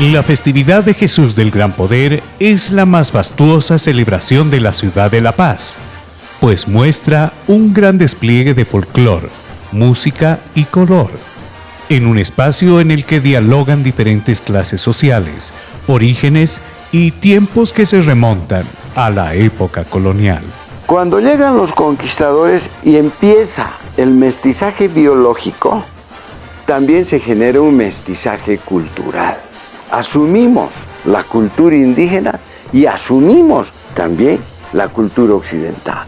La festividad de Jesús del Gran Poder es la más fastuosa celebración de la ciudad de La Paz, pues muestra un gran despliegue de folclor, música y color, en un espacio en el que dialogan diferentes clases sociales, orígenes y tiempos que se remontan a la época colonial. Cuando llegan los conquistadores y empieza el mestizaje biológico, también se genera un mestizaje cultural asumimos la cultura indígena y asumimos también la cultura occidental.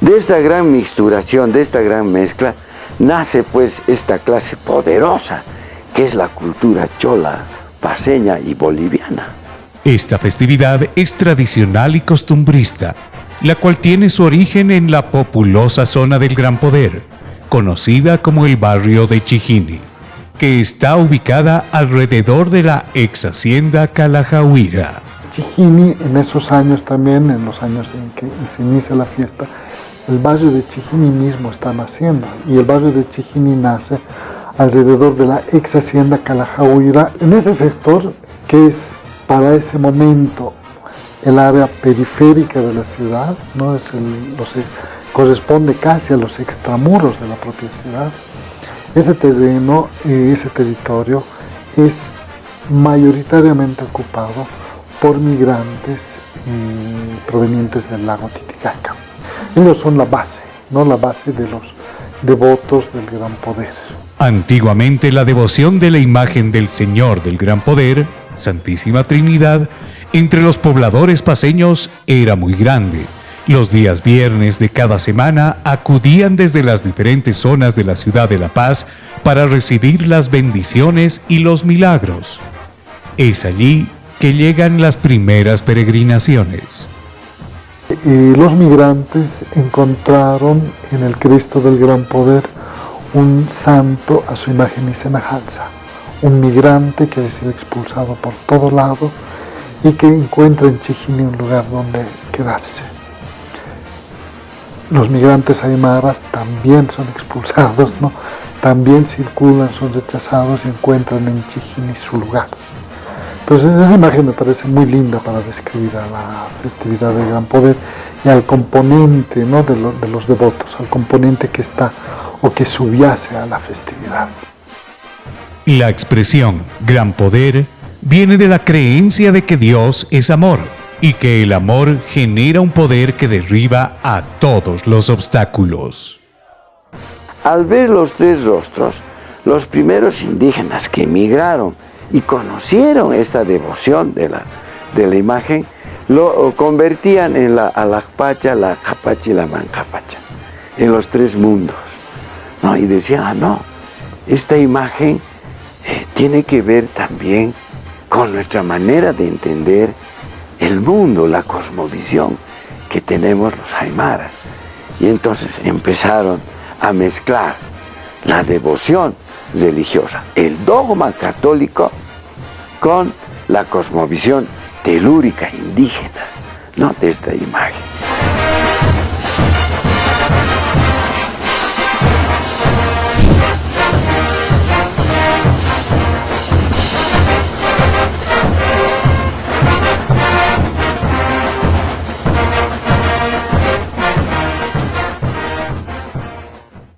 De esta gran mixturación, de esta gran mezcla, nace pues esta clase poderosa que es la cultura chola, paseña y boliviana. Esta festividad es tradicional y costumbrista, la cual tiene su origen en la populosa zona del Gran Poder, conocida como el barrio de Chijini que está ubicada alrededor de la ex hacienda Calajahuira. Chijini, en esos años también, en los años en que se inicia la fiesta, el barrio de Chijini mismo está naciendo y el barrio de Chijini nace alrededor de la ex hacienda Calajahuira, en ese sector que es para ese momento el área periférica de la ciudad, ¿no? es corresponde casi a los extramuros de la propia ciudad. Ese terreno, ese territorio es mayoritariamente ocupado por migrantes eh, provenientes del lago Titicaca. Ellos son la base, no la base de los devotos del Gran Poder. Antiguamente la devoción de la imagen del Señor del Gran Poder, Santísima Trinidad, entre los pobladores paseños era muy grande los días viernes de cada semana acudían desde las diferentes zonas de la ciudad de La Paz para recibir las bendiciones y los milagros. Es allí que llegan las primeras peregrinaciones. Y los migrantes encontraron en el Cristo del Gran Poder un santo a su imagen y semejanza, un migrante que había sido expulsado por todo lado y que encuentra en Chijini un lugar donde quedarse. Los migrantes aymaras también son expulsados, ¿no? también circulan, son rechazados y encuentran en Chijini su lugar. Entonces esa imagen me parece muy linda para describir a la festividad del Gran Poder y al componente ¿no? de, de los devotos, al componente que está o que subyace a la festividad. La expresión Gran Poder viene de la creencia de que Dios es amor y que el amor genera un poder que derriba a todos los obstáculos. Al ver los tres rostros, los primeros indígenas que emigraron y conocieron esta devoción de la, de la imagen, lo convertían en la alajpacha, la capacha y la mancapacha, en los tres mundos. ¿no? Y decían, ah, no, esta imagen eh, tiene que ver también con nuestra manera de entender el mundo, la cosmovisión que tenemos los aymaras. Y entonces empezaron a mezclar la devoción religiosa, el dogma católico, con la cosmovisión telúrica indígena, ¿no? de esta imagen.